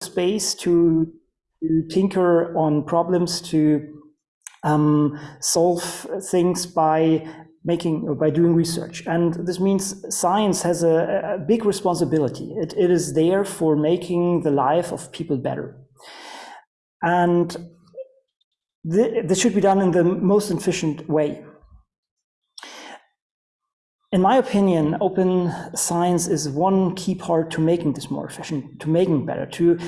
space to, to tinker on problems, to um, solve things by making or by doing research. And this means science has a, a big responsibility. It, it is there for making the life of people better. And th this should be done in the most efficient way. In my opinion, open science is one key part to making this more efficient, to making better, to,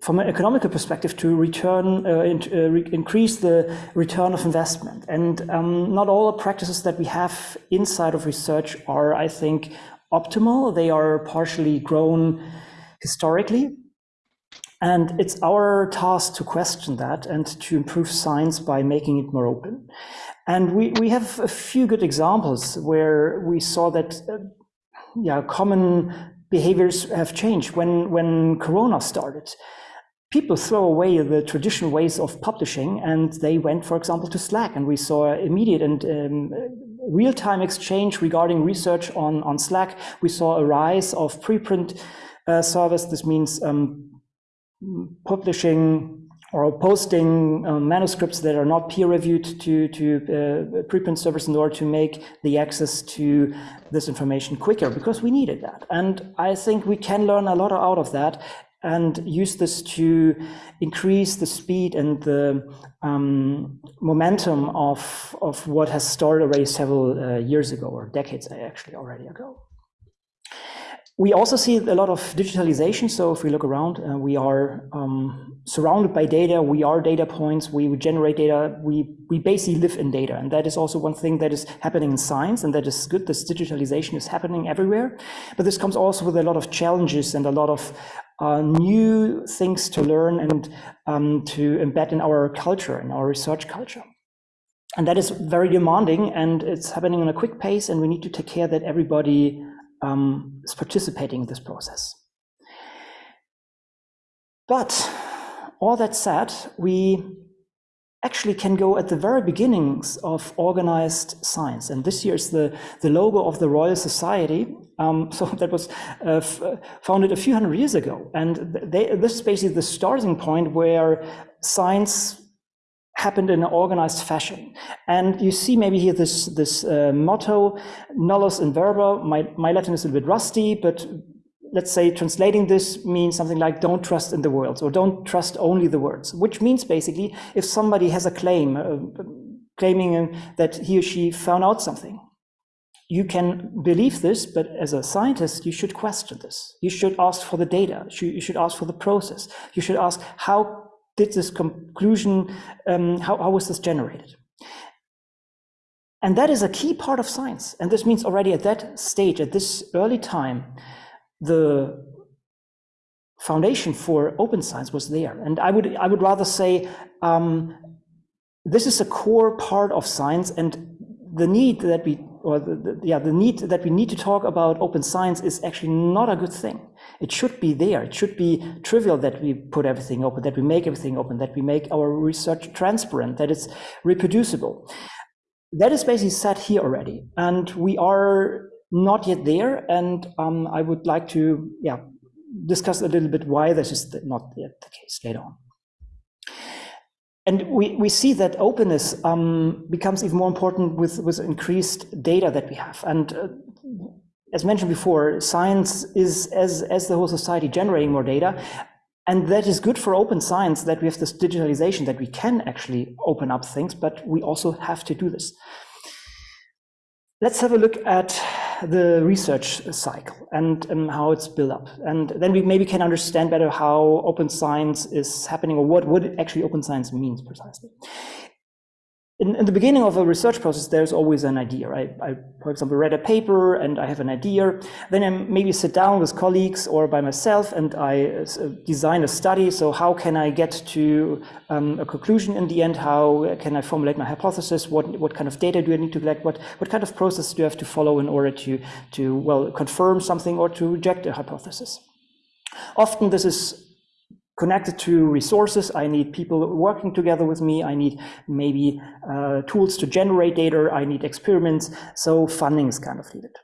from an economical perspective, to return, uh, in, uh, re increase the return of investment. And um, not all the practices that we have inside of research are, I think, optimal. They are partially grown historically. And it's our task to question that and to improve science by making it more open. And we, we have a few good examples where we saw that uh, yeah, common behaviors have changed. When, when Corona started, people throw away the traditional ways of publishing and they went, for example, to Slack. And we saw immediate and um, real-time exchange regarding research on, on Slack. We saw a rise of preprint uh, service. This means um, publishing or posting uh, manuscripts that are not peer reviewed to, to uh, preprint servers in order to make the access to this information quicker because we needed that. And I think we can learn a lot out of that and use this to increase the speed and the um, momentum of, of what has started already several uh, years ago or decades actually already ago. We also see a lot of digitalization. So if we look around, uh, we are um, surrounded by data. We are data points. We, generate data. We, we basically live in data. And that is also one thing that is happening in science. And that is good. This digitalization is happening everywhere. But this comes also with a lot of challenges and a lot of uh, new things to learn and um, to embed in our culture, in our research culture. And that is very demanding and it's happening in a quick pace. And we need to take care that everybody um, is participating in this process. But all that said, we actually can go at the very beginnings of organized science. And this year is the, the logo of the Royal Society. Um, so that was uh, founded a few hundred years ago. And they, this is basically the starting point where science happened in an organized fashion. And you see maybe here this, this uh, motto, nullius in verba. My, my Latin is a little bit rusty, but let's say translating this means something like don't trust in the words or don't trust only the words, which means basically if somebody has a claim, uh, claiming that he or she found out something, you can believe this, but as a scientist, you should question this. You should ask for the data. You should ask for the process. You should ask how did this conclusion, um, how, how was this generated? And that is a key part of science. And this means already at that stage, at this early time, the foundation for open science was there. And I would, I would rather say um, this is a core part of science and the need that we, or the, the, yeah, the need that we need to talk about open science is actually not a good thing. It should be there. It should be trivial that we put everything open, that we make everything open, that we make our research transparent, that it's reproducible. That is basically said here already. And we are not yet there. And um, I would like to yeah, discuss a little bit why this is not yet the case later on. And we, we see that openness um, becomes even more important with, with increased data that we have. And uh, as mentioned before, science is, as, as the whole society, generating more data. And that is good for open science that we have this digitalization, that we can actually open up things, but we also have to do this. Let's have a look at the research cycle and how it's built up. And then we maybe can understand better how open science is happening or what, what actually open science means precisely in, in, the beginning of a research process, there's always an idea? I, for example, read a paper and I have an idea. Then I maybe sit down with colleagues or by myself and I uh, design a study. So how can I get to um, a conclusion in the end? How can I formulate my hypothesis? What, what kind of data do I need to collect? What, what kind of process do I have to follow in order to, to, well, confirm something or to reject a hypothesis? Often this is connected to resources. I need people working together with me. I need maybe uh, tools to generate data. I need experiments. So funding is kind of needed.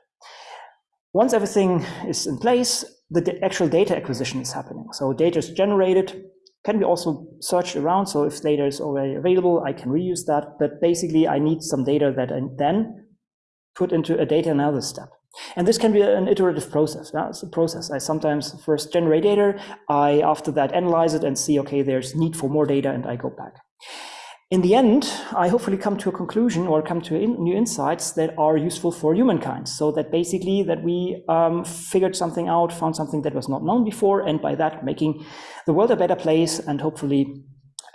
Once everything is in place, the actual data acquisition is happening. So data is generated, can be also searched around. So if data is already available, I can reuse that. But basically, I need some data that I then put into a data analysis step. And this can be an iterative process. Yeah? It's a process. I sometimes first generate data. I, after that, analyze it and see, okay, there's need for more data, and I go back in the end, I hopefully come to a conclusion or come to in, new insights that are useful for humankind. So that basically that we um, figured something out, found something that was not known before, and by that making the world a better place and hopefully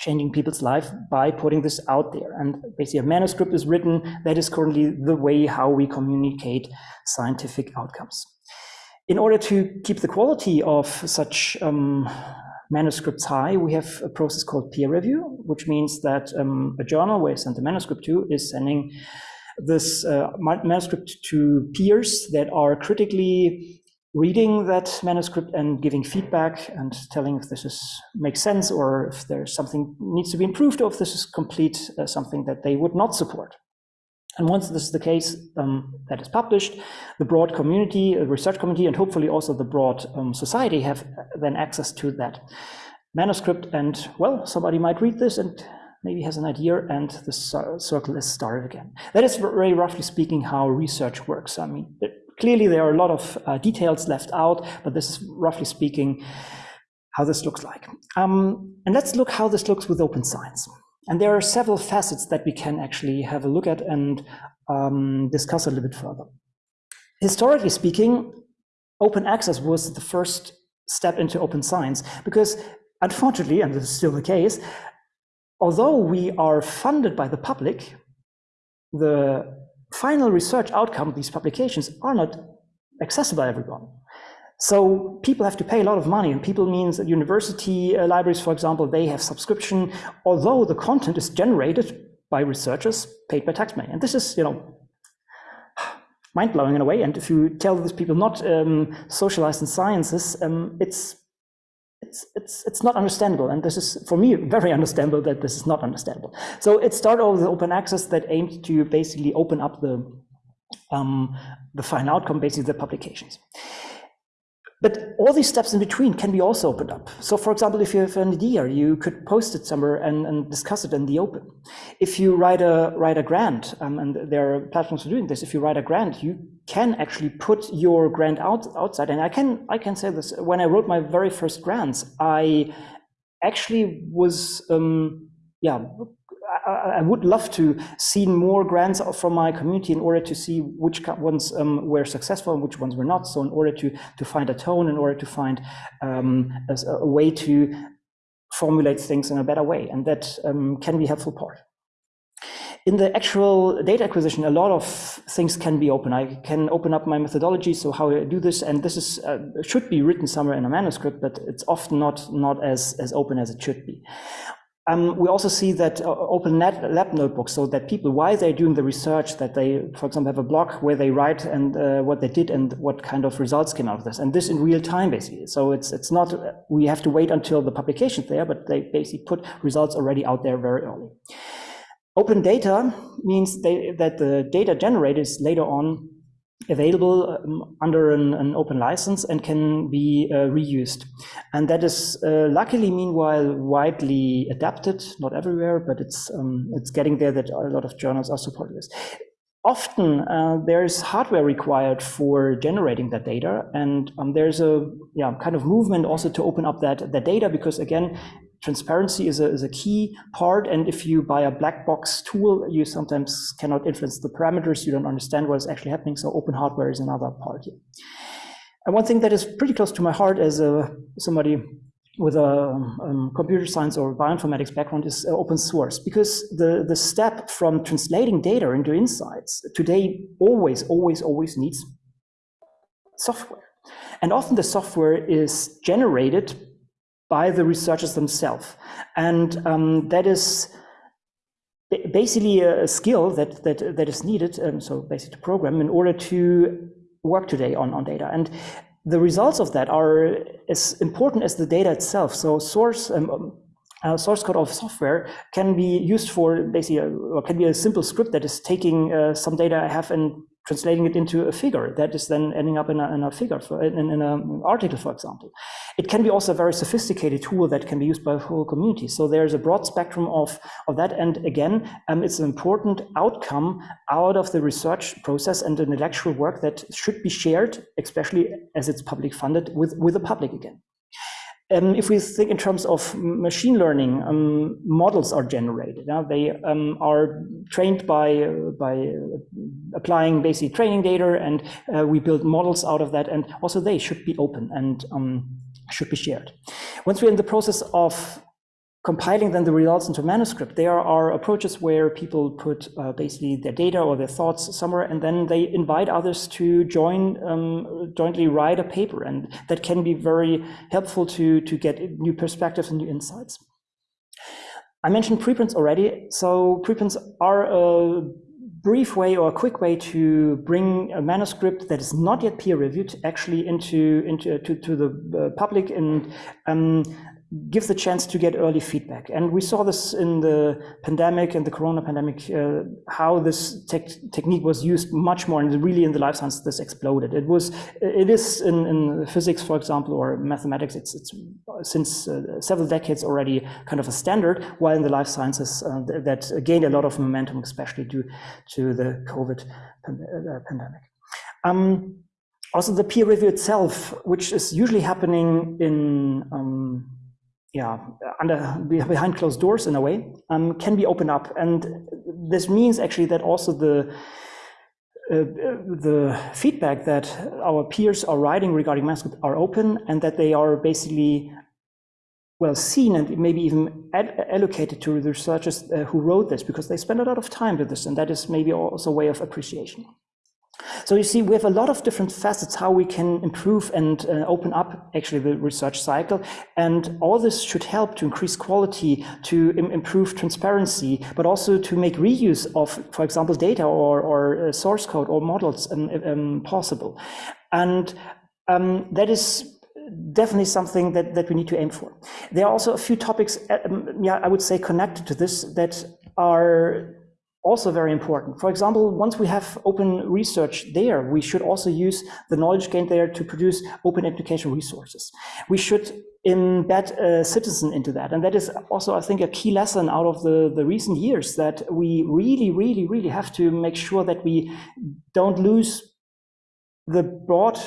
changing people's life by putting this out there. And basically a manuscript is written. That is currently the way how we communicate scientific outcomes. In order to keep the quality of such um, manuscripts high, we have a process called peer review, which means that um, a journal where I send the manuscript to is sending this uh, manuscript to peers that are critically reading that manuscript and giving feedback and telling if this is makes sense or if there's something needs to be improved or if this is complete uh, something that they would not support. And once this is the case, um, that is published, the broad community, the research community, and hopefully also the broad um, society have uh, then access to that manuscript. And well, somebody might read this and maybe has an idea, and the circle is started again. That is very roughly speaking how research works. I mean, clearly there are a lot of uh, details left out, but this is roughly speaking how this looks like. Um, and let's look how this looks with open science. And there are several facets that we can actually have a look at and um, discuss a little bit further. Historically speaking, open access was the first step into open science because unfortunately, and this is still the case, although we are funded by the public, the final research outcome of these publications are not accessible by everyone. So people have to pay a lot of money, and people means that university uh, libraries, for example, they have subscription, although the content is generated by researchers paid by tax money. And this is, you know, mind blowing in a way. And if you tell these people not um, socialized in sciences, um, it's it's it's it's not understandable. And this is for me very understandable that this is not understandable. So it started with open access that aimed to basically open up the um, the final outcome, basically the publications. But all these steps in between can be also opened up. So for example, if you have an idea, you could post it somewhere and, and discuss it in the open. If you write a, write a grant, um, and there are platforms for doing this, if you write a grant, you can actually put your grant out, outside. And I can, I can say this, when I wrote my very first grants, I actually was, um, yeah, I would love to see more grants from my community in order to see which ones um, were successful and which ones were not. So in order to, to find a tone, in order to find um, a, a, way to formulate things in a better way. And that um, can be helpful part. In the actual data acquisition, a lot of things can be open. I can open up my methodology, so how I do this, and this is uh, should be written somewhere in a manuscript, but it's often not not as as open as it should be. Um, we also see that uh, open net lab notebooks, so that people, while they're doing the research, that they, for example, have a blog where they write and uh, what they did and what kind of results came out of this, and this in real time, basically. So it's it's not we have to wait until the publication's there, but they basically put results already out there very early. Open data means they, that the data generated is later on available um, under an, an, open license and can be uh, reused. And that is uh, luckily, meanwhile, widely adapted, not everywhere, but it's, um, it's getting there that a lot of journals are supporting this. Often uh, there's hardware required for generating that data, and um, there's a yeah, kind of movement also to open up that, that data because again, transparency is a, is a key part. And if you buy a black box tool, you sometimes cannot influence the parameters. You don't understand what is actually happening. So open hardware is another part here. And one thing that is pretty close to my heart as a, somebody with a um, computer science or bioinformatics background is uh, open source because the, the step from translating data into insights today always, always, always needs software. And often the software is generated by the researchers themselves. And um, that is basically a skill that, that, that is needed, um, so basically to program, in order to work today on, on data. And the results of that are as important as the data itself. So source um, uh, source code of software can be used for basically, a, or can be a simple script that is taking uh, some data I have and translating it into a figure that is then ending up in a, in a figure, for, in, in an article, for example. It can be also a very sophisticated tool that can be used by a whole community. So there's a broad spectrum of, of that. And again, um, it's an important outcome out of the research process and intellectual work that should be shared, especially as it's public funded, with, with the public again. Um, if we think in terms of machine learning, um, models are generated. They um, are trained by uh, by uh, applying basic training data, and uh, we build models out of that. And also, they should be open and um, should be shared. Once we're in the process of compiling then the results into manuscript, there are approaches where people put uh, basically their data or their thoughts somewhere, and then they invite others to join, um, jointly write a paper. And that can be very helpful to, to get new perspectives and new insights. I mentioned preprints already. So preprints are a brief way or a quick way to bring a manuscript that is not yet peer reviewed actually into into to, to the uh, public and um, give the chance to get early feedback. And we saw this in the pandemic and the corona pandemic, uh, how this technique was used much more and really in the life science, this exploded. It was, it is in, in physics, for example, or mathematics, it's, it's since uh, several decades already kind of a standard, while in the life sciences uh, that gained a lot of momentum, especially due to the COVID uh, pandemic. Um, also the peer review itself, which is usually happening in um, yeah, under behind closed doors in a way, um, can be opened up. And this means actually that also the uh, the feedback that our peers are writing regarding manuscript are open and that they are basically well seen and maybe even allocated to the researchers uh, who wrote this because they spend a lot of time with this and that is maybe also a way of appreciation. So you see, we have a lot of different facets how we can improve and uh, open up actually the research cycle. And all this should help to increase quality, to Im improve transparency, but also to make reuse of, for example, data or, or uh, source code or models um, um, possible. And um, that is definitely something that, that we need to aim for. There are also a few topics, um, yeah, I would say connected to this that are also very important. For example, once we have open research there, we should also use the knowledge gained there to produce open education resources. We should embed a citizen into that. And that is also, I think, a key lesson out of the, the recent years that we really, really, really have to make sure that we don't lose the broad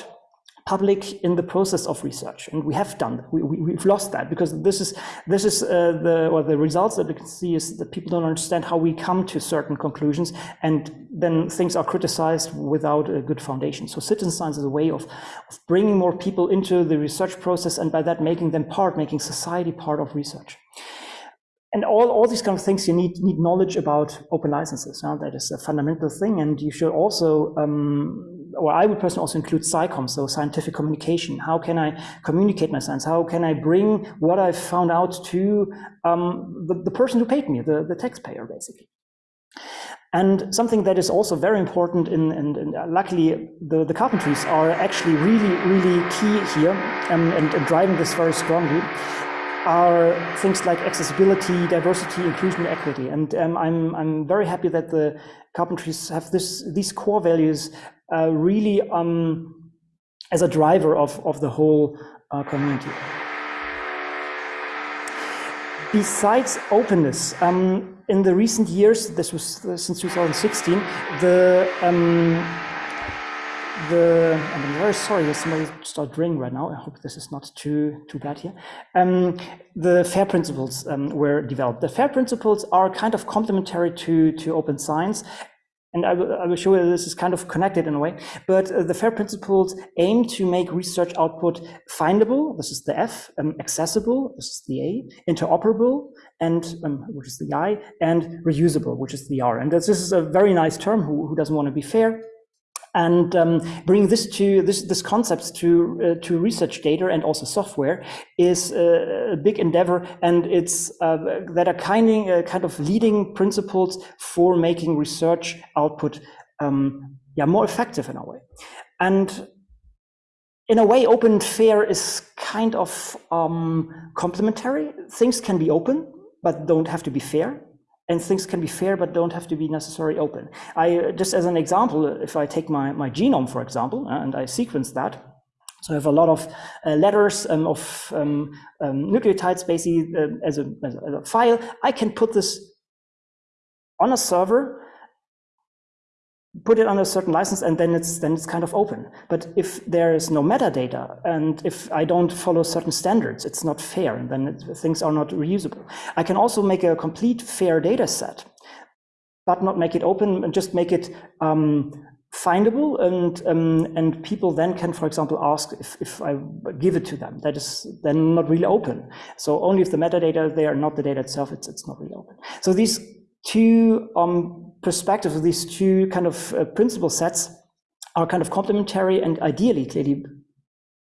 public in the process of research and we have done we, we, have lost that because this is this is uh, the or the results that we can see is that people don't understand how we come to certain conclusions and then things are criticized without a good foundation. So citizen science is a way of, of bringing more people into the research process and by that making them part making society part of research and all, all these kind of things you need need knowledge about open licenses Now that is a fundamental thing and you should also um, or I would personally also include SciComm, so scientific communication. How can I communicate my science? How can I bring what I've found out to um, the, the person who paid me, the, the taxpayer, basically? And something that is also very important, in, and, and luckily the, the carpentries are actually really, really key here um, and, and driving this very strongly, are things like accessibility, diversity, inclusion, equity. And um, I'm, I'm very happy that the carpentries have this, these core values uh, really um, as a driver of, of the whole uh, community. Besides openness, um, in the recent years, this was uh, since 2016, the the I'm very sorry that somebody start ringing right now. I hope this is not too too bad here. Um, the FAIR principles um, were developed. The FAIR principles are kind of complementary to to open science, and I will, I will show you this is kind of connected in a way, but uh, the FAIR principles aim to make research output findable, this is the F, um, accessible, this is the A, interoperable, and um, which is the I, and reusable, which is the R. And this, this is a very nice term, who, who doesn't want to be fair? And um, bring this to this this concepts to uh, to research data and also software is a, a big endeavor. And it's uh, that are kind of, uh, kind of leading principles for making research output um, yeah more effective in a way. And in a way open fair is kind of um, complementary. Things can be open but don't have to be fair and things can be fair but don't have to be necessarily open. I just as an example, if I take my, my genome, for example, uh, and I sequence that, so I have a lot of uh, letters um, of um, um, nucleotides basically uh, as, a, as, a, file. I can put this on a server, put it on a certain license, and then it's then it's kind of open. But if there is no metadata, and if I don't follow certain standards, it's not fair, and then it, things are not reusable. I can also make a complete fair data set, but not make it open and just make it um, findable and um, and people then can for example ask if, if I give it to them that is then not really open so only if the metadata there are not the data itself it's it's not really open so these two um, perspectives of these two kind of uh, principle sets are kind of complementary and ideally clearly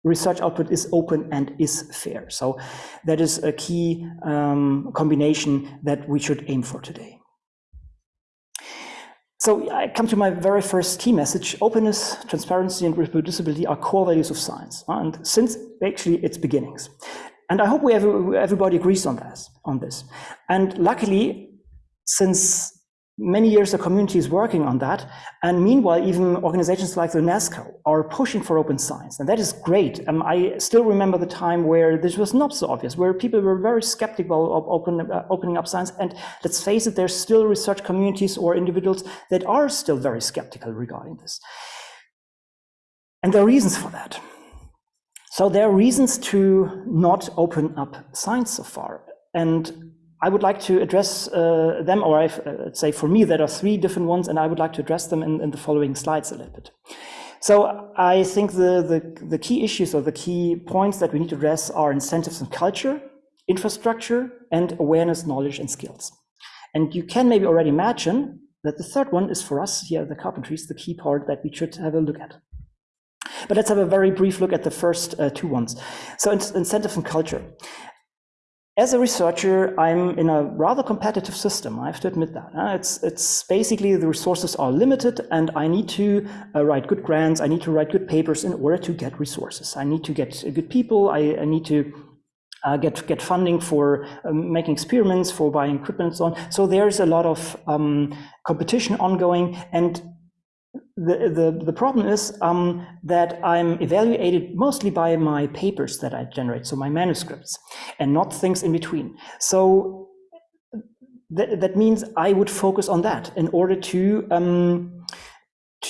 research output is open and is fair so that is a key um, combination that we should aim for today so I come to my very first key message. Openness, transparency, and reproducibility are core values of science, and since actually its beginnings. And I hope we everybody agrees on this, on this. And luckily, since many years the community is working on that. And meanwhile, even organizations like the UNESCO are pushing for open science. And that is great. Um, I still remember the time where this was not so obvious, where people were very skeptical of open, uh, opening up science. And let's face it, there's still research communities or individuals that are still very skeptical regarding this. And there are reasons for that. So there are reasons to not open up science so far. And I would like to address uh, them, or I uh, say for me, there are three different ones, and I would like to address them in, in the following slides a little bit. So I think the, the, the, key issues or the key points that we need to address are incentives and culture, infrastructure, and awareness, knowledge, and skills. And you can maybe already imagine that the third one is for us here at the carpentries, the key part that we should have a look at. But let's have a very brief look at the first uh, two ones. So incentive and culture. As a researcher, I'm in a rather competitive system. I have to admit that. It's, it's basically the resources are limited and I need to uh, write good grants. I need to write good papers in order to get resources. I need to get good people. I, I need to uh, get get funding for um, making experiments, for buying equipment, and so on. So there's a lot of um, competition ongoing, and the, the, the problem is um, that I'm evaluated mostly by my papers that I generate, so my manuscripts, and not things in between. So th that means I would focus on that in order to um,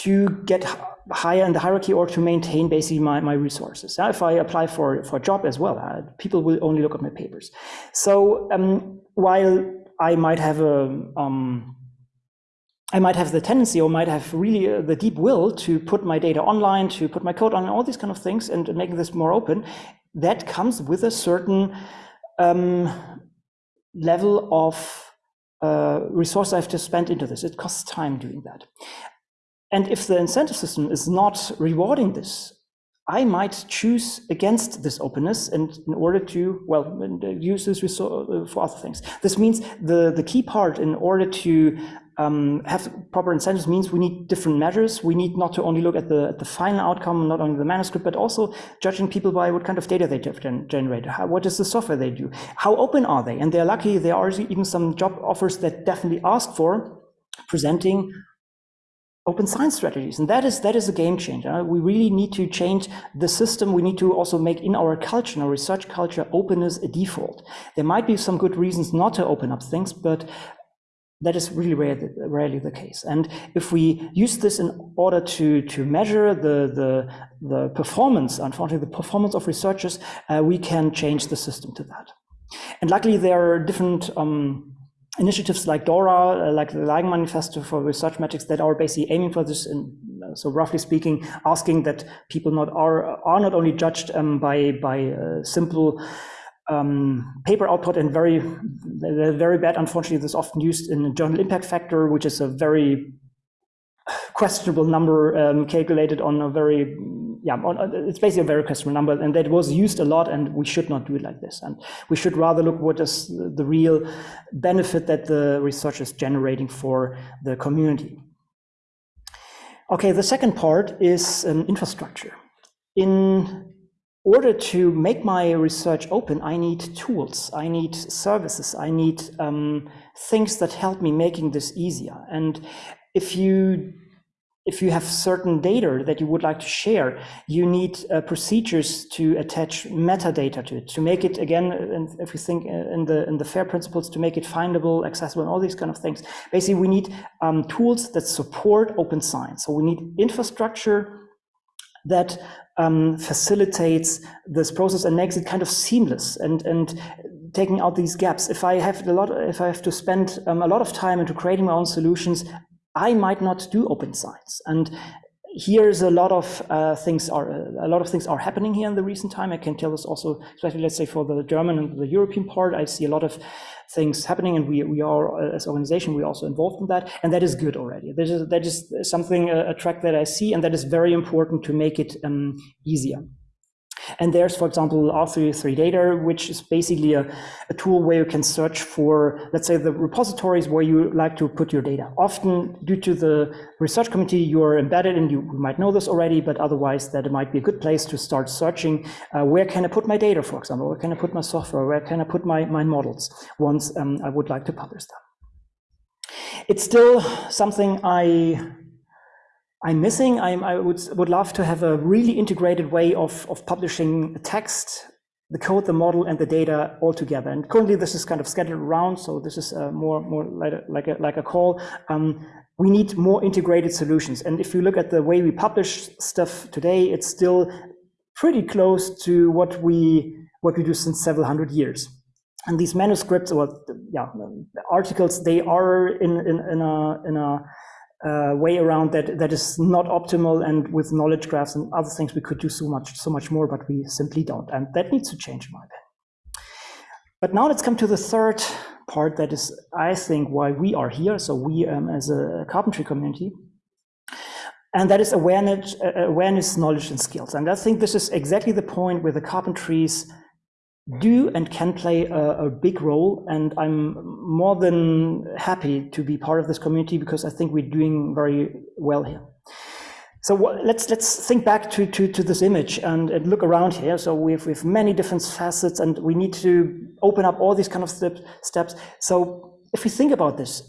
to get higher in the hierarchy or to maintain basically my, my resources. Now, if I apply for, for a job as well, uh, people will only look at my papers. So um, while I might have a um, I might have the tendency or might have really uh, the deep will to put my data online, to put my code on, all these kind of things, and making this more open. That comes with a certain um, level of uh, resource I have to spend into this. It costs time doing that. And if the incentive system is not rewarding this, I might choose against this openness and in order to, well, use this resource uh, for other things. This means the, the key part in order to um, have proper incentives means we need different measures. We need not to only look at the, at the final outcome, not only the manuscript, but also judging people by what kind of data they gen generate. How, what is the software they do? How open are they? And they're lucky. There are even some job offers that definitely ask for presenting open science strategies. And that is, that is a game changer. We really need to change the system. We need to also make in our culture, in our research culture, openness a default. There might be some good reasons not to open up things, but that is really rare, rarely the case. And if we use this in order to, to measure the, the, the performance, unfortunately, the performance of researchers, uh, we can change the system to that. And luckily, there are different um, initiatives like DORA, uh, like the Leiden Manifesto for Research Metrics that are basically aiming for this. And uh, so roughly speaking, asking that people not are, are not only judged um, by, by uh, simple um, paper output and very, very bad. Unfortunately, this is often used in journal impact factor, which is a very questionable number um, calculated on a very, yeah, on, uh, it's basically a very questionable number, and that was used a lot, and we should not do it like this. And we should rather look what is the real benefit that the research is generating for the community. Okay, the second part is um, infrastructure. In order to make my research open, I need tools, I need services, I need um, things that help me making this easier. And if you if you have certain data that you would like to share, you need uh, procedures to attach metadata to it, to make it again, and if you think uh, in the in the FAIR principles, to make it findable, accessible, and all these kind of things. Basically, we need um, tools that support open science. So we need infrastructure that um, facilitates this process and makes it kind of seamless and and taking out these gaps. If I have a lot, if I have to spend um, a lot of time into creating my own solutions, I might not do open science. And here's a lot of uh, things are a lot of things are happening here in the recent time. I can tell this also, especially let's say for the German and the European part, I see a lot of things happening, and we we are uh, as organization we are also involved in that, and that is good already. That is that is something a track that I see, and that is very important to make it um, easier. And there's, for example, re3data, which is basically a, a, tool where you can search for, let's say, the repositories where you like to put your data. Often, due to the research community, you are embedded and you might know this already, but otherwise that it might be a good place to start searching. Uh, where can I put my data, for example? Where can I put my software? Where can I put my, my models once um, I would like to publish them? It's still something I I'm missing. I'm, i would, would love to have a really integrated way of, of publishing text, the code, the model, and the data all together. And currently, this is kind of scattered around, so this is uh, more more like a, like a, like a call. Um, we need more integrated solutions. And if you look at the way we publish stuff today, it's still pretty close to what we what we do since several hundred years. And these manuscripts or yeah articles, they are in in, in a in a uh, way around that that is not optimal and with knowledge graphs and other things we could do so much so much more but we simply don't. And that needs to change in my opinion. But now let's come to the third part that is i think why we are here. So we um, as a carpentry community. And that is awareness uh, awareness knowledge and skills. And i think this is exactly the point where the carpentries do and can play a, a, big role. And I'm more than happy to be part of this community because I think we're doing very well here. So let's let's think back to, to, to this image and, and, look around here. So we have, we have many different facets and we need to open up all these kind of step, steps. So if we think about this,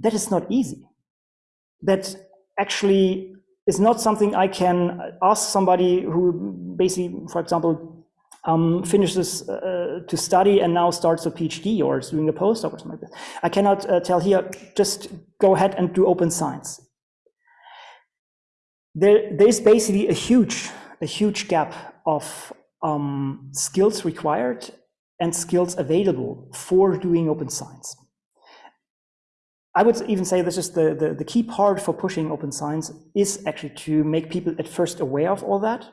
that is not easy. That actually is not something I can ask somebody who basically, for example, um, finishes uh, to study and now starts a PhD or is doing a postdoc or something like that. I cannot uh, tell here, just go ahead and do open science. There, there's basically a huge, a huge gap of um, skills required and skills available for doing open science. I would even say this is the, the, the key part for pushing open science is actually to make people at first aware of all that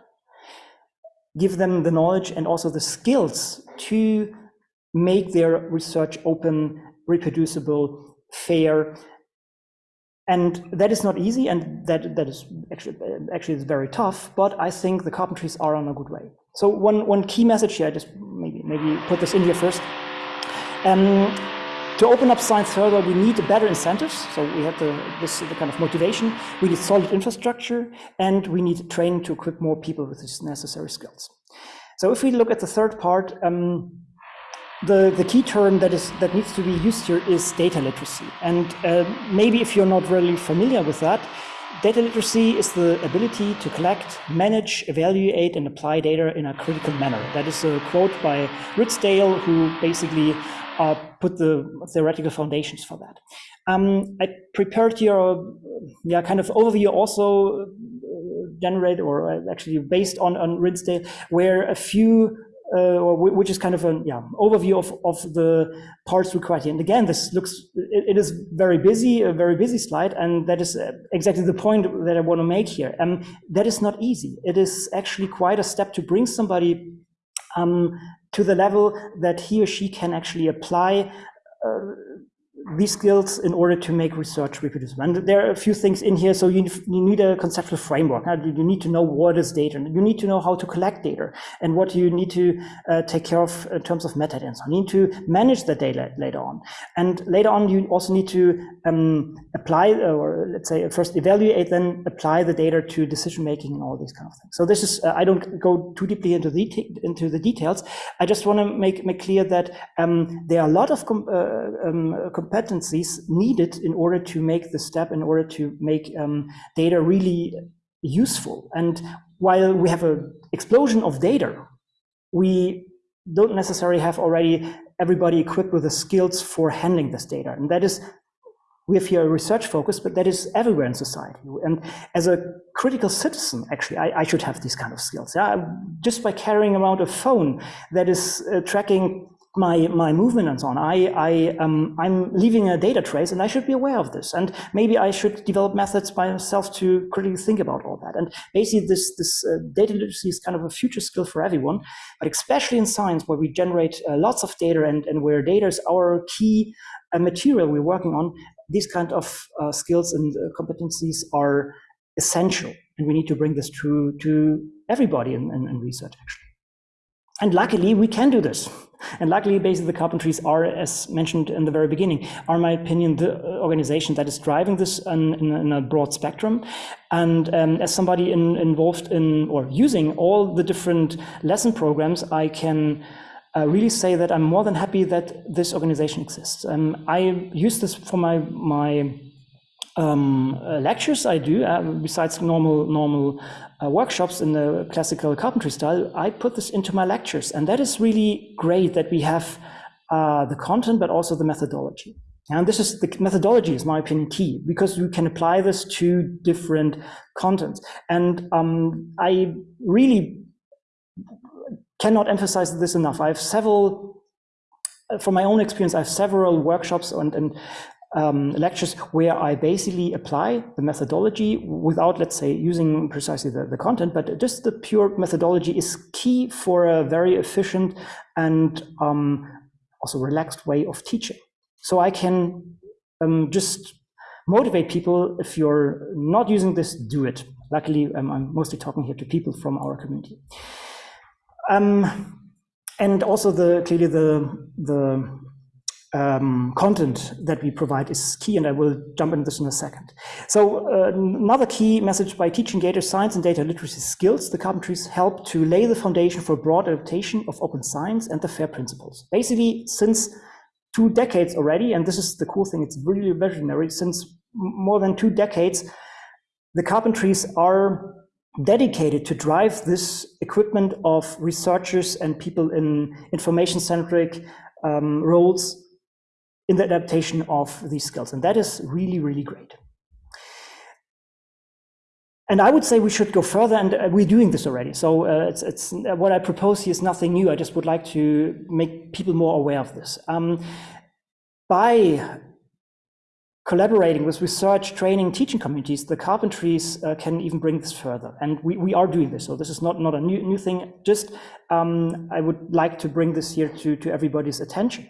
give them the knowledge and also the skills to make their research open, reproducible, fair. And that is not easy, and that, that is actually, actually is very tough, but I think the carpentries are on a good way. So one, one key message here, I just maybe, maybe put this in here first. Um, to open up science further, we need better incentives. So we have the, this the kind of motivation. We need solid infrastructure, and we need training to equip more people with these necessary skills. So if we look at the third part, um, the, the key term that is that needs to be used here is data literacy. And uh, maybe if you're not really familiar with that, data literacy is the ability to collect, manage, evaluate, and apply data in a critical manner. That is a quote by Ridsdale, who basically uh, put the theoretical foundations for that. Um, I prepared your yeah kind of overview also uh, generated or actually based on on Ridsdale, where a few uh, which is kind of an yeah overview of of the parts required here. And again, this looks it, it is very busy, a very busy slide, and that is uh, exactly the point that I want to make here. Um, that is not easy. It is actually quite a step to bring somebody um, to the level that he or she can actually apply uh, these skills in order to make research reproducible. And there are a few things in here. So you, you need a conceptual framework. You need to know what is data. You need to know how to collect data and what you need to uh, take care of in terms of metadata. So you need to manage the data later on. And later on, you also need to um, apply, or let's say first evaluate, then apply the data to decision making and all these kind of things. So this is, uh, I don't go too deeply into the, into the details. I just want to make, make clear that um, there are a lot of com uh, um, competencies needed in order to make the step, in order to make um, data really useful. And while we have an explosion of data, we don't necessarily have already everybody equipped with the skills for handling this data. And that is, we have here a research focus, but that is everywhere in society. And as a critical citizen, actually, I, I should have these kind of skills. Yeah? Just by carrying around a phone that is uh, tracking my my movement and so on. I I um I'm leaving a data trace, and I should be aware of this. And maybe I should develop methods by myself to critically think about all that. And basically, this this uh, data literacy is kind of a future skill for everyone, but especially in science, where we generate uh, lots of data and and where data is our key uh, material we're working on. These kind of uh, skills and uh, competencies are essential, and we need to bring this to to everybody in, in, in research actually. And luckily, we can do this. And luckily, basically, the carpentries are, as mentioned in the very beginning, are, my opinion, the organization that is driving this in, in, in a broad spectrum. And um, as somebody in, involved in or using all the different lesson programs, I can uh, really say that I'm more than happy that this organization exists. Um, I use this for my my um, uh, lectures I do, uh, besides normal normal uh, workshops in the classical carpentry style, I put this into my lectures. And that is really great that we have uh, the content, but also the methodology. And this is the methodology is my opinion key because you can apply this to different contents. And um, I really cannot emphasize this enough. I have several, from my own experience, I have several workshops and, and um, lectures where I basically apply the methodology without, let's say, using precisely the, the content, but just the pure methodology is key for a very efficient and um, also relaxed way of teaching. So I can um, just motivate people if you're not using this, do it. Luckily, um, I'm mostly talking here to people from our community. Um, and also the clearly the the um, content that we provide is key, and I will jump into this in a second. So uh, another key message by teaching data science and data literacy skills, the carpentries help to lay the foundation for broad adaptation of open science and the FAIR principles. Basically, since two decades already, and this is the cool thing, it's really visionary, since more than two decades, the carpentries are dedicated to drive this equipment of researchers and people in information-centric um, roles in the adaptation of these skills. And that is really, really great. And I would say we should go further, and uh, we're doing this already. So uh, it's, it's uh, what I propose here is nothing new. I just would like to make people more aware of this. Um, by collaborating with research, training, teaching communities, the carpentries uh, can even bring this further. And we, we are doing this. So this is not, not a new, new thing. Just um, I would like to bring this here to, to everybody's attention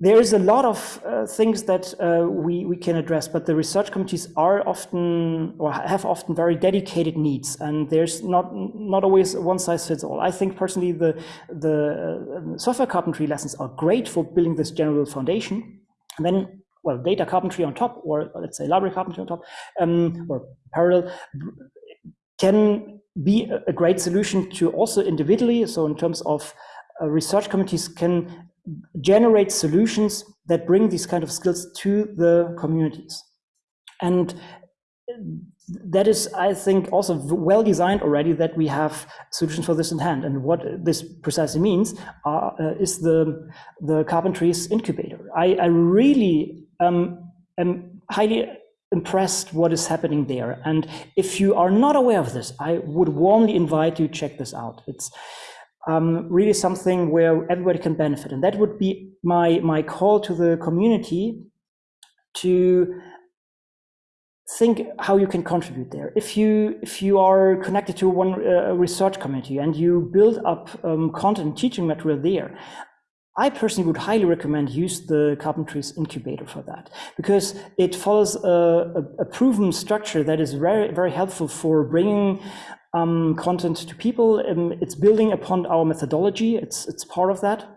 there is a lot of uh, things that uh, we, we can address, but the research committees are often or have often very dedicated needs, and there's not not always one size fits all. I think personally the the uh, software carpentry lessons are great for building this general foundation, and then well data carpentry on top, or let's say library carpentry on top, um, or parallel can be a great solution to also individually. So in terms of uh, research committees can generate solutions that bring these kind of skills to the communities. And that is, I think, also well designed already that we have solutions for this in hand. And what this precisely means uh, is the, the Carpentries incubator. I, I really um, am highly impressed what is happening there. And if you are not aware of this, I would warmly invite you to check this out. It's um, really something where everybody can benefit. And that would be my, my call to the community to think how you can contribute there. If you if you are connected to one uh, research community and you build up um, content teaching material there, I personally would highly recommend use the Carpentries incubator for that because it follows a, a, a proven structure that is very, very helpful for bringing um, content to people. Um, it's building upon our methodology. It's, it's part of that.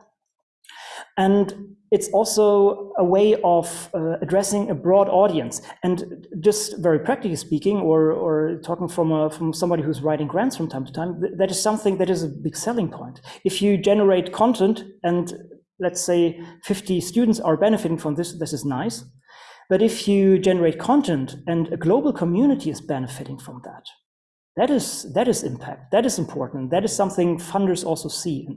And it's also a way of uh, addressing a broad audience. And just very practically speaking, or, or talking from, a, from somebody who's writing grants from time to time, th that is something that is a big selling point. If you generate content and let's say 50 students are benefiting from this, this is nice. But if you generate content and a global community is benefiting from that, that is, that is impact, that is important. That is something funders also see.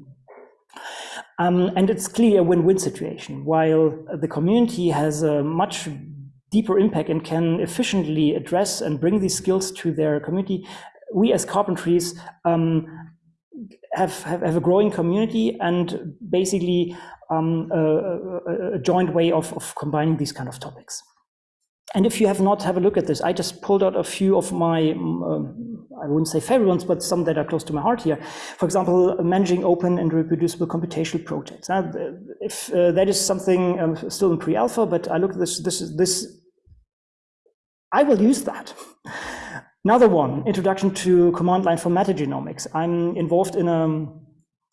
Um, and it's clearly a win-win situation. While the community has a much deeper impact and can efficiently address and bring these skills to their community, we as carpentries um, have, have, have, a growing community and basically um, a, a, joint way of, of combining these kind of topics. And if you have not have a look at this, I just pulled out a few of my, um, I wouldn't say favorite ones, but some that are close to my heart here. For example, managing open and reproducible computational projects. Now, if uh, that is something um, still in pre-alpha, but I look at this, this, this, I will use that. Another one, introduction to command line for metagenomics. I'm involved in a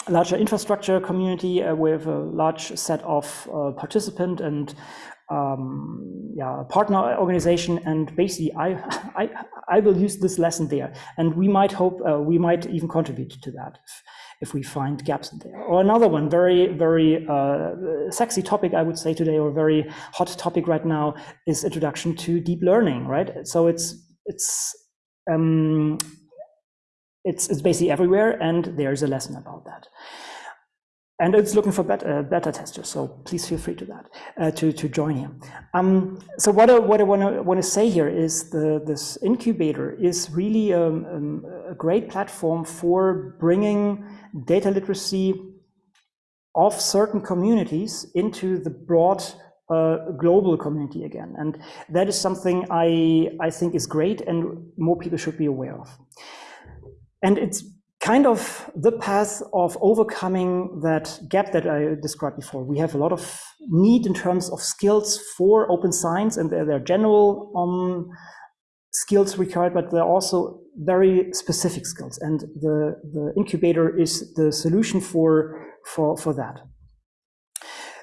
larger infrastructure community uh, with a large set of uh, participant and um, yeah, partner organization. And basically, I, I, I will use this lesson there. And we might hope, uh, we might even contribute to that if, if we find gaps there. Or another one, very, very uh, sexy topic, I would say today, or very hot topic right now, is introduction to deep learning, right? So it's, it's, um, it's, it's basically everywhere, and there's a lesson about that and it's looking for beta, beta testers. So please feel free to that uh, to to join here. Um, so what I, what I want to want to say here is the this incubator is really a, um, um, a great platform for bringing data literacy of certain communities into the broad uh, global community again. And that is something I, I think is great and more people should be aware of. And it's kind of the path of overcoming that gap that I described before. We have a lot of need in terms of skills for open science and there are general um, skills required, but there are also very specific skills. And the, the incubator is the solution for, for, for that.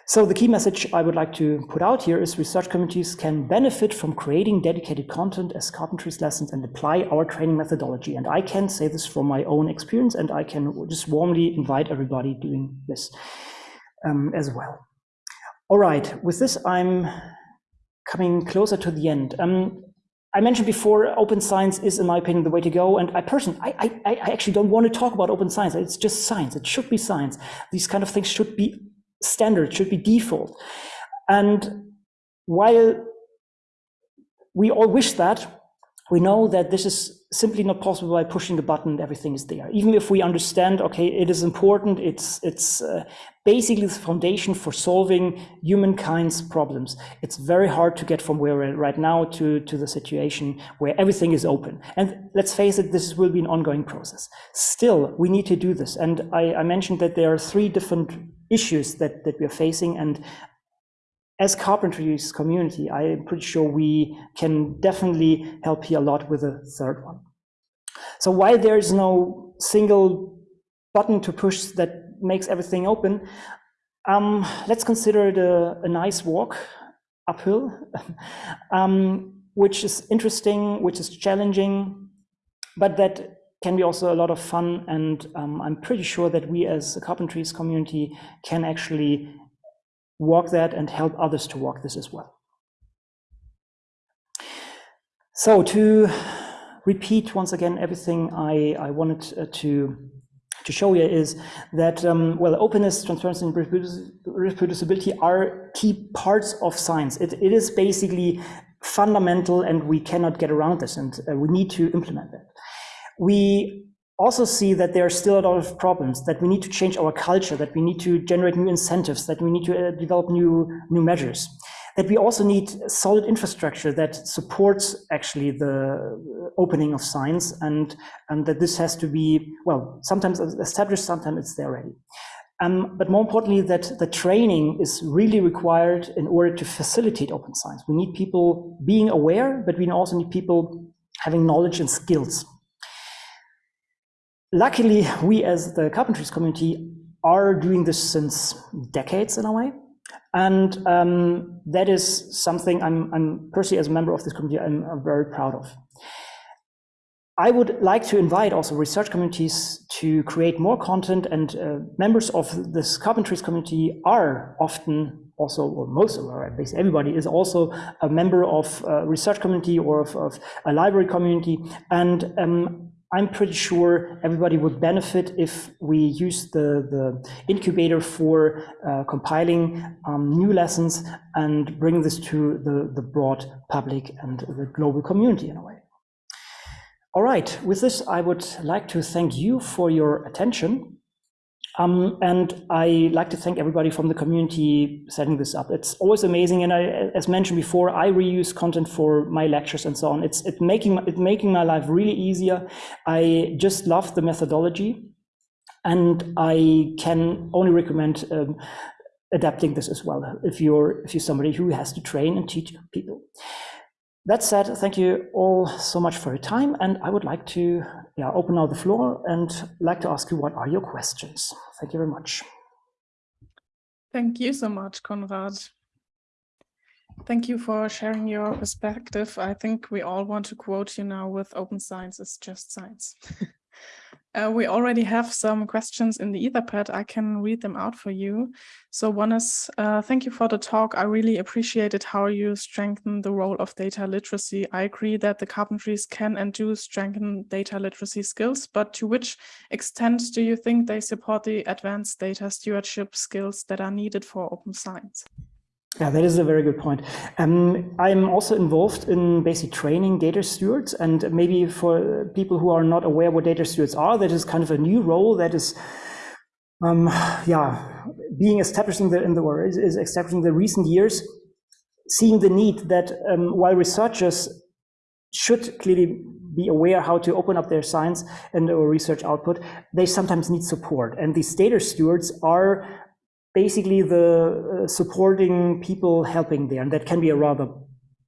So the key message I would like to put out here is research communities can benefit from creating dedicated content as carpentries lessons and apply our training methodology. And I can say this from my own experience and I can just warmly invite everybody doing this um, as well. All right, with this, I'm coming closer to the end. Um, I mentioned before, open science is, in my opinion, the way to go. And I personally, I, I, I actually don't want to talk about open science. It's just science. It should be science. These kind of things should be standard, should be default. And while we all wish that, we know that this is simply not possible by pushing a button everything is there. Even if we understand, okay, it is important, it's, it's uh, basically the foundation for solving humankind's problems. It's very hard to get from where we're at right now to, to the situation where everything is open. And let's face it, this will be an ongoing process. Still, we need to do this. And I, I mentioned that there are three different issues that, that we're facing. And as carpentries community, I'm pretty sure we can definitely help here a lot with the third one. So while there is no single button to push that makes everything open, um, let's consider it a, a nice walk uphill, um, which is interesting, which is challenging, but that can be also a lot of fun. And um, I'm pretty sure that we as a carpentries community can actually walk that and help others to walk this as well. So to repeat once again everything I, I wanted uh, to to show you is that um, well openness transparency and reproducibility are key parts of science it, it is basically fundamental and we cannot get around this and uh, we need to implement that we also see that there are still a lot of problems, that we need to change our culture, that we need to generate new incentives, that we need to uh, develop new, new measures, that we also need solid infrastructure that supports actually the opening of science and, and that this has to be, well, sometimes established, sometimes it's there already. Um, but more importantly, that the training is really required in order to facilitate open science. We need people being aware, but we also need people having knowledge and skills. Luckily, we as the carpentries community are doing this since decades in a way. And um, that is something I'm, I'm, personally, as a member of this community, I'm, I'm very proud of. I would like to invite also research communities to create more content and uh, members of this carpentries community are often also, or most of, or at least everybody is also a member of a research community or of, of a library community. And um, I'm pretty sure everybody would benefit if we use the, the incubator for uh, compiling um, new lessons and bring this to the, the broad public and the global community in a way. All right, with this, I would like to thank you for your attention. Um, and I like to thank everybody from the community setting this up. It's always amazing, and I, as mentioned before, I reuse content for my lectures and so on. It's it making it making my life really easier. I just love the methodology, and I can only recommend um, adapting this as well if you're if you're somebody who has to train and teach people. That said, thank you all so much for your time, and I would like to yeah, open now the floor and like to ask you what are your questions. Thank you very much. Thank you so much, Konrad. Thank you for sharing your perspective. I think we all want to quote you now with open science is just science. Uh, we already have some questions in the Etherpad. I can read them out for you. So one is, uh, thank you for the talk. I really appreciated how you strengthen the role of data literacy. I agree that the carpentries can and do strengthen data literacy skills, but to which extent do you think they support the advanced data stewardship skills that are needed for open science? Yeah, that is a very good point. Um, I'm also involved in basic training data stewards, and maybe for people who are not aware what data stewards are, that is kind of a new role that is, um, yeah, being established in the in the is, is the recent years, seeing the need that um, while researchers should clearly be aware how to open up their science and or research output, they sometimes need support, and these data stewards are basically the uh, supporting people helping there. And that can be a rather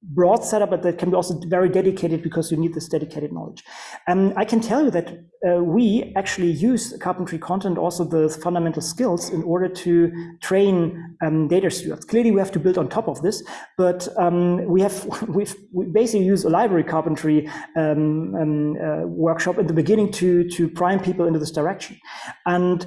broad setup, but that can be also very dedicated because you need this dedicated knowledge. Um, I can tell you that uh, we actually use carpentry content, also the fundamental skills in order to train um, data stewards. Clearly we have to build on top of this, but um, we have we've, we basically use a library carpentry um, um, uh, workshop in the beginning to, to prime people into this direction. And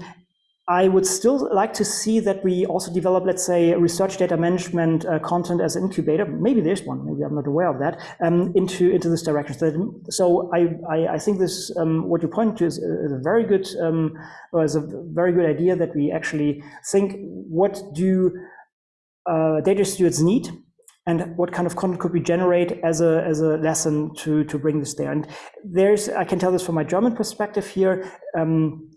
I would still like to see that we also develop, let's say, research data management uh, content as an incubator. Maybe there's one, maybe I'm not aware of that, um, into, into this direction. So, so I, I, I, think this, um, what you point to is a, is a very good, um, is a very good idea that we actually think, what do uh, data stewards need? and what kind of content could we generate as a as a lesson to to bring this there and there's i can tell this from my german perspective here um,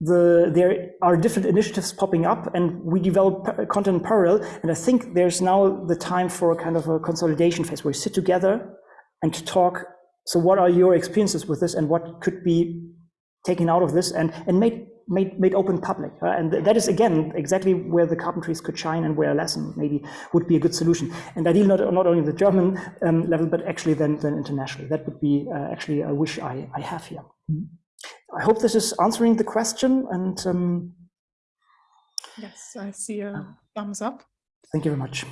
the there are different initiatives popping up and we develop content parallel and i think there's now the time for a kind of a consolidation phase where we sit together and talk so what are your experiences with this and what could be taken out of this and and made made made open public uh, and that is again exactly where the carpentries could shine and where a lesson maybe would be a good solution. And ideally not, not only the german um, level but actually then then internationally. That would be uh, actually a wish i i have here. Mm -hmm. I hope this is answering the question and um, yes, I see a thumbs up. Thank you very much.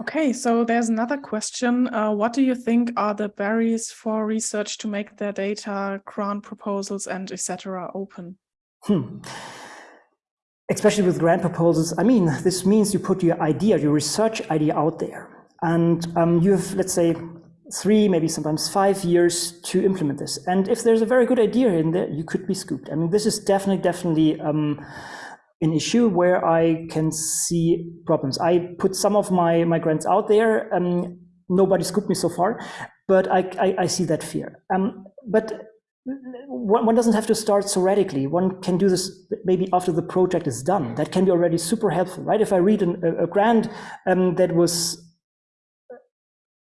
Okay, so there's another question. Uh, what do you think are the barriers for research to make their data, grant proposals, and etc. open? Hmm. Especially with grant proposals, I mean, this means you put your idea, your research idea out there. And um, you have, let's say, three, maybe sometimes five years to implement this. And if there's a very good idea in there, you could be scooped. I mean, this is definitely, definitely um, an issue where I can see problems. I put some of my, my grants out there. Um, nobody scooped me so far, but I, I, I see that fear. Um, but one, one, doesn't have to start so radically. One can do this maybe after the project is done. That can be already super helpful, right? If I read an, a, a grant um, that was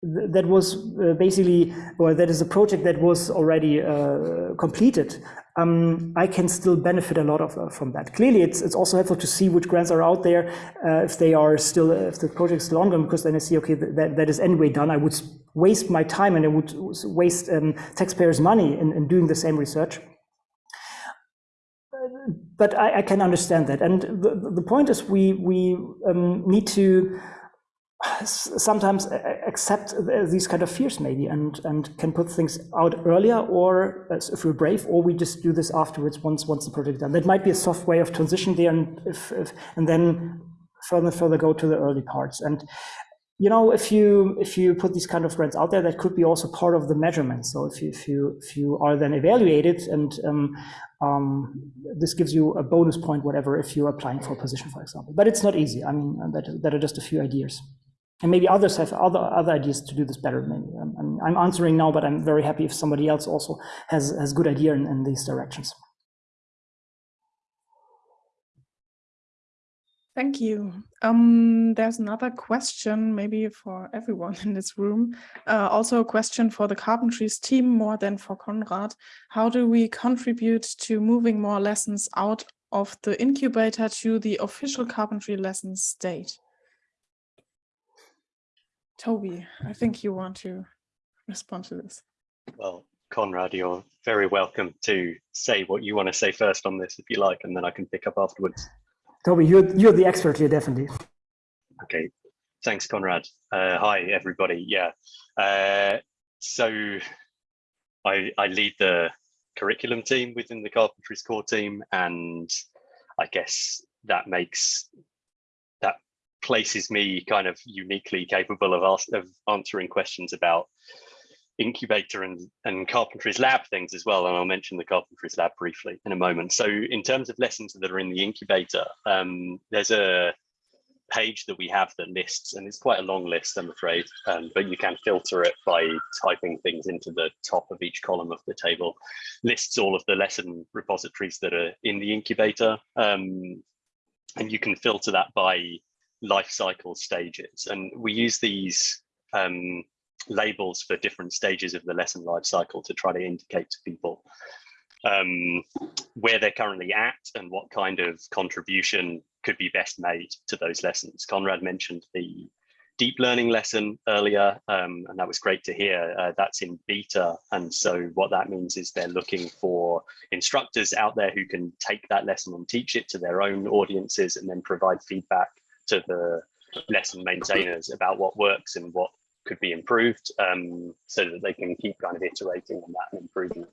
that was uh, basically, or that is a project that was already uh, completed. um, I can still benefit a lot of uh, from that. Clearly, it's it's also helpful to see which grants are out there, uh, if they are still if the project is still ongoing, because then I see okay that that is anyway done. I would waste my time and I would waste um, taxpayers' money in, in doing the same research but I, I, can understand that. And the, the point is we, we um, need to sometimes accept these kind of fears maybe and, and can put things out earlier or if we're brave or we just do this afterwards once once the project is done. That might be a soft way of transition there and, if, if, and then further further go to the early parts. And you know, if you if you put these kind of grants out there, that could be also part of the measurement. So if you if you if you are then evaluated, and um, um, this gives you a bonus point, whatever, if you're applying for a position, for example. But it's not easy. I mean, that that are just a few ideas, and maybe others have other other ideas to do this better. Maybe I'm, I'm answering now, but I'm very happy if somebody else also has has good idea in, in these directions. Thank you. Um, there's another question, maybe for everyone in this room. Uh, also a question for the Carpentries team more than for Konrad. How do we contribute to moving more lessons out of the incubator to the official carpentry lessons state? Toby, I think you want to respond to this. Well, Konrad, you're very welcome to say what you want to say first on this if you like, and then I can pick up afterwards. Toby, you're, you're the expert here, definitely. Okay, thanks, Konrad. Uh, hi, everybody. Yeah, uh, so I, I lead the curriculum team within the Carpentries core team, and I guess that makes that places me kind of uniquely capable of, ask, of answering questions about incubator and, and carpentries lab things as well. And I'll mention the carpentries lab briefly in a moment. So in terms of lessons that are in the incubator, um, there's a page that we have that lists, and it's quite a long list, I'm afraid, um, but you can filter it by typing things into the top of each column of the table, lists all of the lesson repositories that are in the incubator. Um, and you can filter that by life cycle stages. And we use these um, labels for different stages of the lesson life cycle to try to indicate to people um, where they're currently at and what kind of contribution could be best made to those lessons. Konrad mentioned the deep learning lesson earlier, um, and that was great to hear. Uh, that's in beta, and so what that means is they're looking for instructors out there who can take that lesson and teach it to their own audiences and then provide feedback to the lesson maintainers about what works and what could be improved um, so that they can keep kind of iterating on that and improving.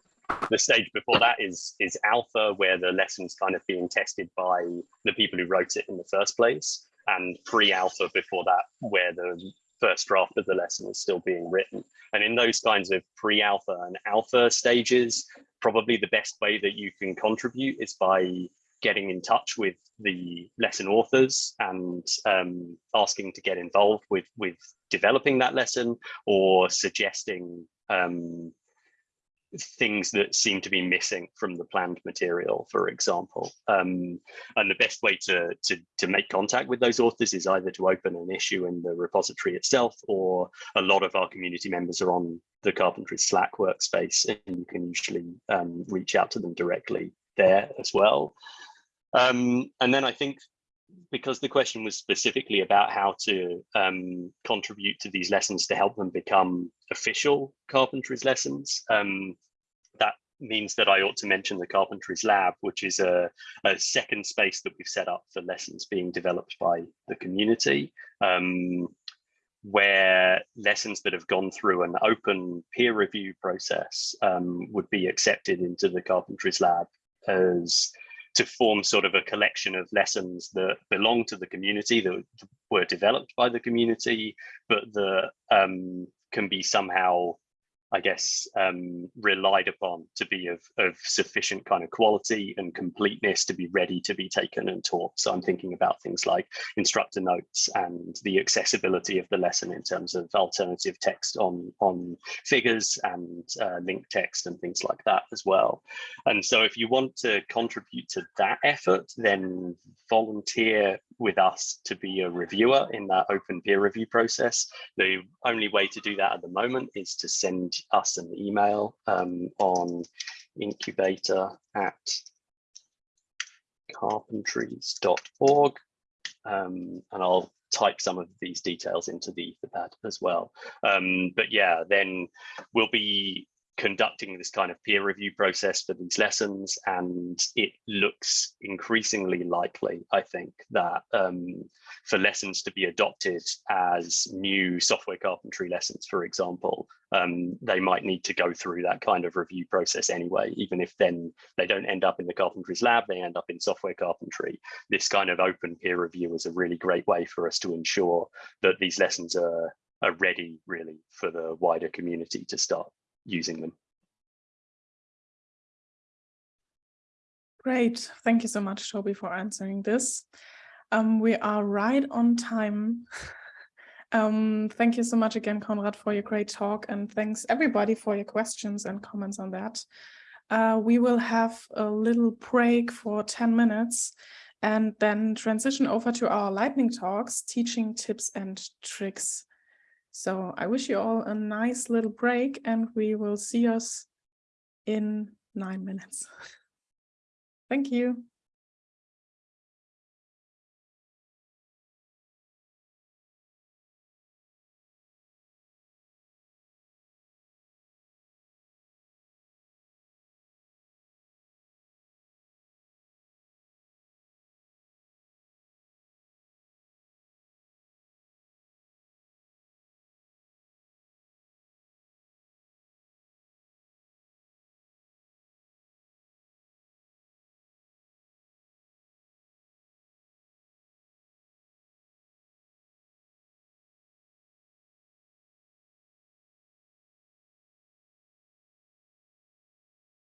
The stage before that is is alpha, where the lesson's kind of being tested by the people who wrote it in the first place, and pre-alpha before that, where the first draft of the lesson is still being written. And in those kinds of pre-alpha and alpha stages, probably the best way that you can contribute is by getting in touch with the lesson authors and um, asking to get involved with with developing that lesson or suggesting um, things that seem to be missing from the planned material, for example. Um, and the best way to, to, to make contact with those authors is either to open an issue in the repository itself, or a lot of our community members are on the Carpentry Slack workspace, and you can usually um, reach out to them directly there as well. Um, and then I think because the question was specifically about how to um, contribute to these lessons to help them become official carpentries lessons, um, that means that I ought to mention the Carpentries Lab, which is a, a, second space that we've set up for lessons being developed by the community, um, where lessons that have gone through an open peer review process um, would be accepted into the Carpentries Lab as to form sort of a collection of lessons that belong to the community that were developed by the community, but that um, can be somehow I guess, um, relied upon to be of, of sufficient kind of quality and completeness to be ready to be taken and taught. So I'm thinking about things like instructor notes and the accessibility of the lesson in terms of alternative text on, on figures and uh, link text and things like that as well. And so if you want to contribute to that effort, then volunteer with us to be a reviewer in that open peer review process. The only way to do that at the moment is to send us an email um, on incubator at carpentries.org. Um, and I'll type some of these details into the Etherpad as well. Um, but yeah, then we'll be conducting this kind of peer review process for these lessons and it looks increasingly likely i think that um, for lessons to be adopted as new software carpentry lessons for example um, they might need to go through that kind of review process anyway. Even if then they don't end up in the carpentries lab they end up in software carpentry. This kind of open peer review is a really great way for us to ensure that these lessons are are ready really for the wider community to start using them. Great. Thank you so much, Toby, for answering this. Um, we are right on time. um, thank you so much again, Konrad, for your great talk. And thanks everybody for your questions and comments on that. Uh, we will have a little break for 10 minutes and then transition over to our lightning talks, teaching tips and tricks. So I wish you all a nice little break and we will see us in nine minutes. Thank you.